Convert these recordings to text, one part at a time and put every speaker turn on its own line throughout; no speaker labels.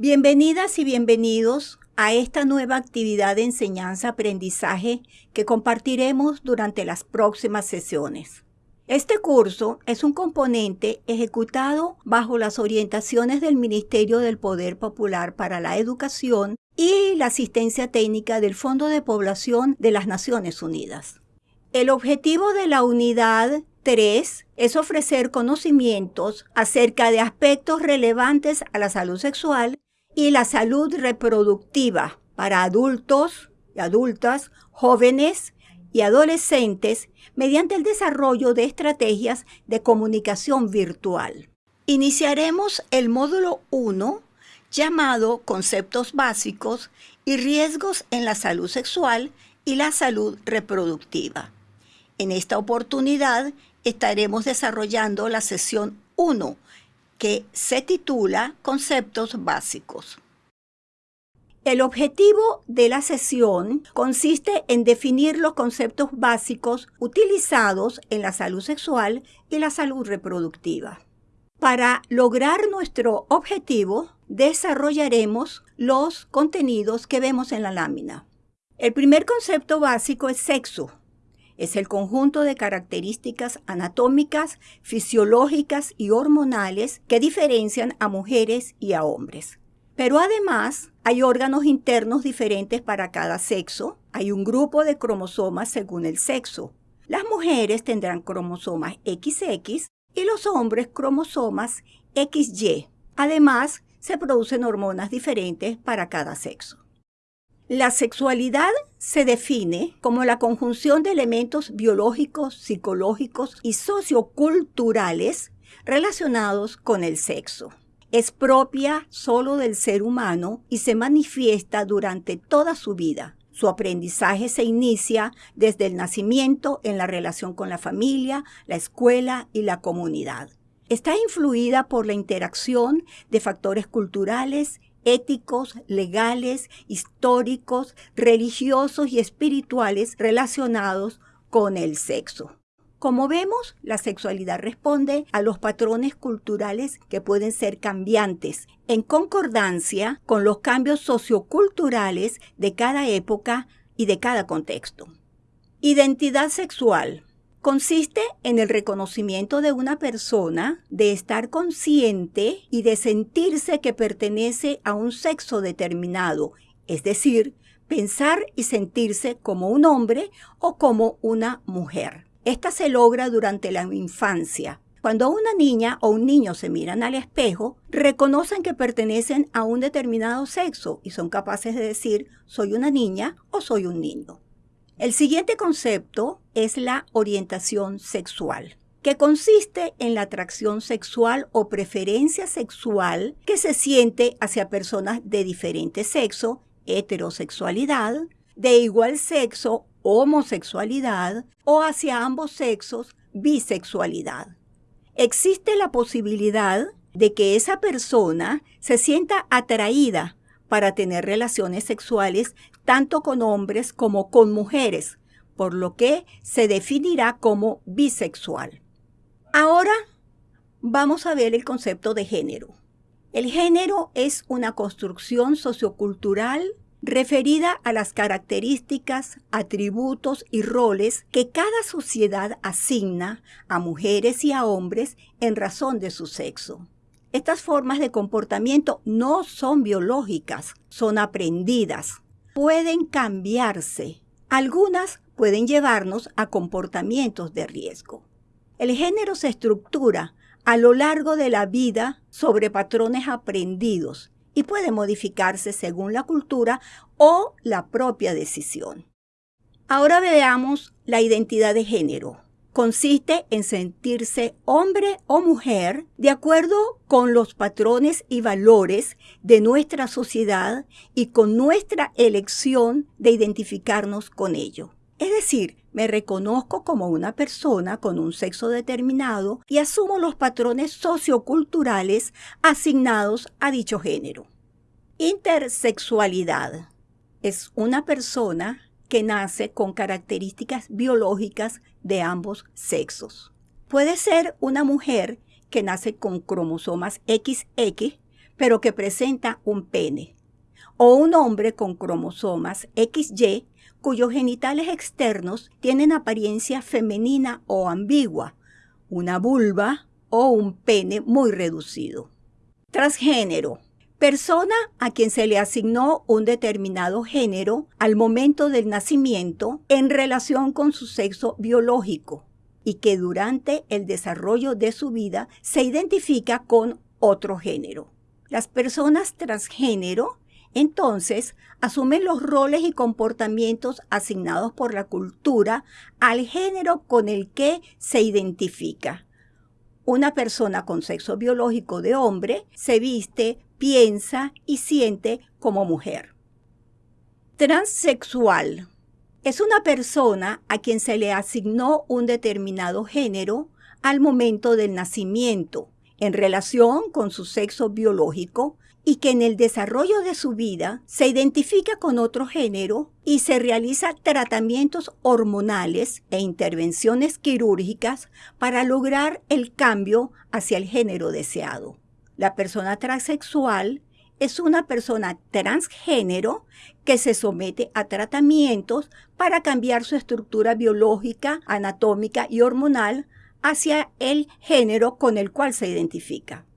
Bienvenidas y bienvenidos a esta nueva actividad de enseñanza-aprendizaje que compartiremos durante las próximas sesiones. Este curso es un componente ejecutado bajo las orientaciones del Ministerio del Poder Popular para la Educación y la asistencia técnica del Fondo de Población de las Naciones Unidas. El objetivo de la unidad 3 es ofrecer conocimientos acerca de aspectos relevantes a la salud sexual y la salud reproductiva para adultos y adultas, jóvenes y adolescentes mediante el desarrollo de estrategias de comunicación virtual. Iniciaremos el módulo 1 llamado Conceptos básicos y riesgos en la salud sexual y la salud reproductiva. En esta oportunidad estaremos desarrollando la sesión 1 que se titula Conceptos básicos. El objetivo de la sesión consiste en definir los conceptos básicos utilizados en la salud sexual y la salud reproductiva. Para lograr nuestro objetivo, desarrollaremos los contenidos que vemos en la lámina. El primer concepto básico es sexo, es el conjunto de características anatómicas, fisiológicas y hormonales que diferencian a mujeres y a hombres. Pero además hay órganos internos diferentes para cada sexo, hay un grupo de cromosomas según el sexo. Las mujeres tendrán cromosomas XX y los hombres cromosomas XY. Además, se producen hormonas diferentes para cada sexo. La sexualidad se define como la conjunción de elementos biológicos, psicológicos y socioculturales relacionados con el sexo. Es propia solo del ser humano y se manifiesta durante toda su vida. Su aprendizaje se inicia desde el nacimiento en la relación con la familia, la escuela y la comunidad. Está influida por la interacción de factores culturales, éticos, legales, históricos, religiosos y espirituales relacionados con el sexo. Como vemos, la sexualidad responde a los patrones culturales que pueden ser cambiantes, en concordancia con los cambios socioculturales de cada época y de cada contexto. Identidad sexual consiste en el reconocimiento de una persona, de estar consciente y de sentirse que pertenece a un sexo determinado, es decir, pensar y sentirse como un hombre o como una mujer. Esta se logra durante la infancia. Cuando una niña o un niño se miran al espejo, reconocen que pertenecen a un determinado sexo y son capaces de decir soy una niña o soy un niño. El siguiente concepto es la orientación sexual, que consiste en la atracción sexual o preferencia sexual que se siente hacia personas de diferente sexo, heterosexualidad, de igual sexo, homosexualidad, o hacia ambos sexos, bisexualidad. Existe la posibilidad de que esa persona se sienta atraída para tener relaciones sexuales tanto con hombres como con mujeres, por lo que se definirá como bisexual. Ahora vamos a ver el concepto de género. El género es una construcción sociocultural referida a las características, atributos y roles que cada sociedad asigna a mujeres y a hombres en razón de su sexo. Estas formas de comportamiento no son biológicas, son aprendidas pueden cambiarse. Algunas pueden llevarnos a comportamientos de riesgo. El género se estructura a lo largo de la vida sobre patrones aprendidos y puede modificarse según la cultura o la propia decisión. Ahora veamos la identidad de género consiste en sentirse hombre o mujer de acuerdo con los patrones y valores de nuestra sociedad y con nuestra elección de identificarnos con ello. Es decir, me reconozco como una persona con un sexo determinado y asumo los patrones socioculturales asignados a dicho género. Intersexualidad es una persona que nace con características biológicas de ambos sexos. Puede ser una mujer que nace con cromosomas XX, pero que presenta un pene. O un hombre con cromosomas XY cuyos genitales externos tienen apariencia femenina o ambigua, una vulva o un pene muy reducido. Transgénero. Persona a quien se le asignó un determinado género al momento del nacimiento en relación con su sexo biológico y que durante el desarrollo de su vida se identifica con otro género. Las personas transgénero entonces asumen los roles y comportamientos asignados por la cultura al género con el que se identifica. Una persona con sexo biológico de hombre se viste, piensa y siente como mujer. Transsexual es una persona a quien se le asignó un determinado género al momento del nacimiento en relación con su sexo biológico y que en el desarrollo de su vida se identifica con otro género y se realiza tratamientos hormonales e intervenciones quirúrgicas para lograr el cambio hacia el género deseado. La persona transexual es una persona transgénero que se somete a tratamientos para cambiar su estructura biológica, anatómica y hormonal hacia el género con el cual se identifica.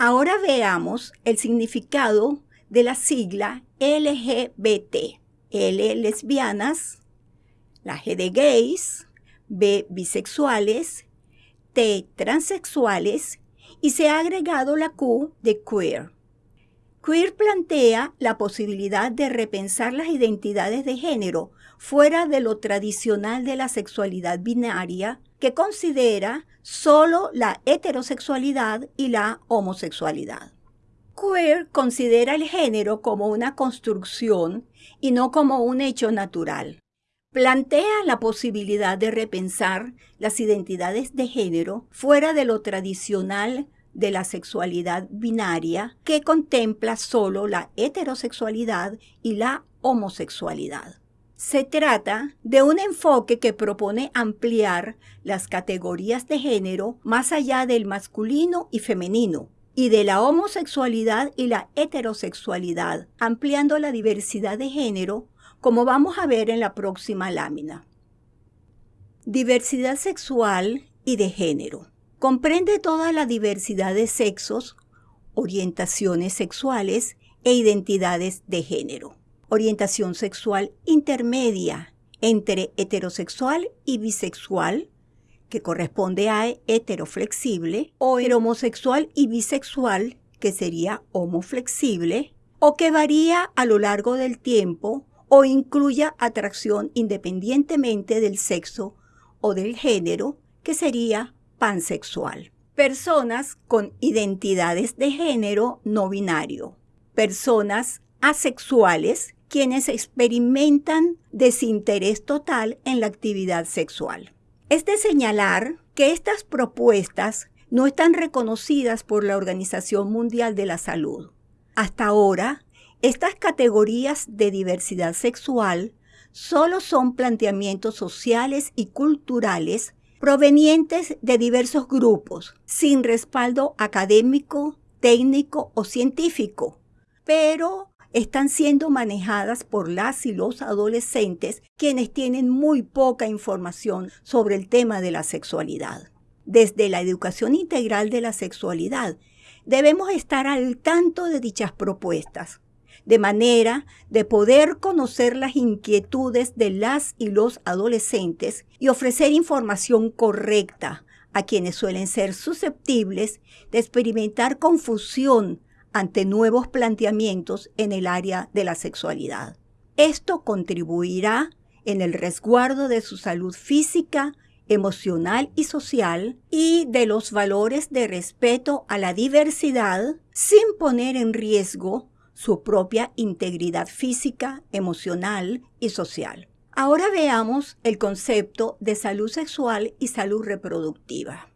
Ahora veamos el significado de la sigla LGBT. L lesbianas, la G de gays, B bisexuales, T transexuales y se ha agregado la Q de queer. Queer plantea la posibilidad de repensar las identidades de género fuera de lo tradicional de la sexualidad binaria que considera solo la heterosexualidad y la homosexualidad. Queer considera el género como una construcción y no como un hecho natural. Plantea la posibilidad de repensar las identidades de género fuera de lo tradicional de la sexualidad binaria que contempla solo la heterosexualidad y la homosexualidad. Se trata de un enfoque que propone ampliar las categorías de género más allá del masculino y femenino y de la homosexualidad y la heterosexualidad, ampliando la diversidad de género, como vamos a ver en la próxima lámina. Diversidad sexual y de género. Comprende toda la diversidad de sexos, orientaciones sexuales e identidades de género orientación sexual intermedia entre heterosexual y bisexual, que corresponde a heteroflexible, o homosexual y bisexual, que sería homoflexible, o que varía a lo largo del tiempo o incluya atracción independientemente del sexo o del género, que sería pansexual. Personas con identidades de género no binario. Personas asexuales quienes experimentan desinterés total en la actividad sexual. Es de señalar que estas propuestas no están reconocidas por la Organización Mundial de la Salud. Hasta ahora, estas categorías de diversidad sexual solo son planteamientos sociales y culturales provenientes de diversos grupos, sin respaldo académico, técnico o científico, pero están siendo manejadas por las y los adolescentes quienes tienen muy poca información sobre el tema de la sexualidad. Desde la educación integral de la sexualidad, debemos estar al tanto de dichas propuestas, de manera de poder conocer las inquietudes de las y los adolescentes y ofrecer información correcta a quienes suelen ser susceptibles de experimentar confusión ante nuevos planteamientos en el área de la sexualidad. Esto contribuirá en el resguardo de su salud física, emocional y social y de los valores de respeto a la diversidad sin poner en riesgo su propia integridad física, emocional y social. Ahora veamos el concepto de salud sexual y salud reproductiva.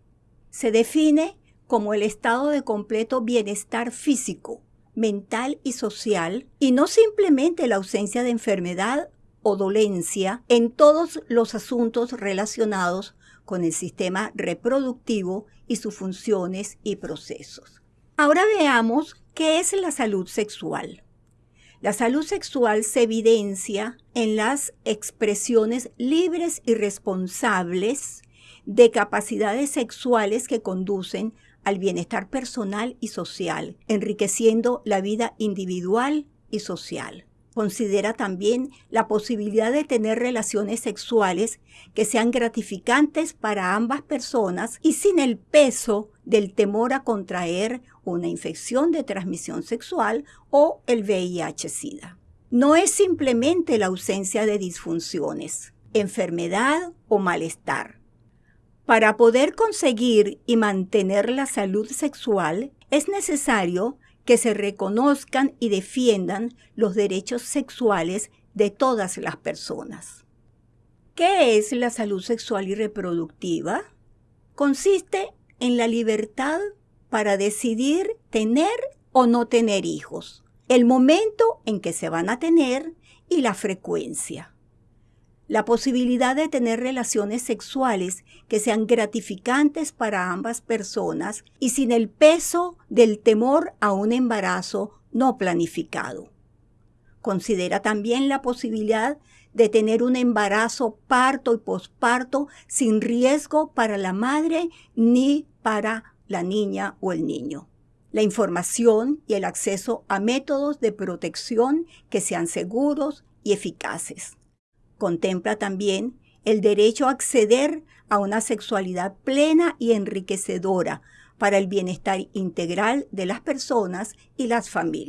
Se define como el estado de completo bienestar físico, mental y social, y no simplemente la ausencia de enfermedad o dolencia en todos los asuntos relacionados con el sistema reproductivo y sus funciones y procesos. Ahora veamos qué es la salud sexual. La salud sexual se evidencia en las expresiones libres y responsables de capacidades sexuales que conducen al bienestar personal y social, enriqueciendo la vida individual y social. Considera también la posibilidad de tener relaciones sexuales que sean gratificantes para ambas personas y sin el peso del temor a contraer una infección de transmisión sexual o el VIH-Sida. No es simplemente la ausencia de disfunciones, enfermedad o malestar. Para poder conseguir y mantener la salud sexual, es necesario que se reconozcan y defiendan los derechos sexuales de todas las personas. ¿Qué es la salud sexual y reproductiva? Consiste en la libertad para decidir tener o no tener hijos, el momento en que se van a tener y la frecuencia. La posibilidad de tener relaciones sexuales que sean gratificantes para ambas personas y sin el peso del temor a un embarazo no planificado. Considera también la posibilidad de tener un embarazo parto y posparto sin riesgo para la madre ni para la niña o el niño. La información y el acceso a métodos de protección que sean seguros y eficaces Contempla también el derecho a acceder a una sexualidad plena y enriquecedora para el bienestar integral de las personas y las familias.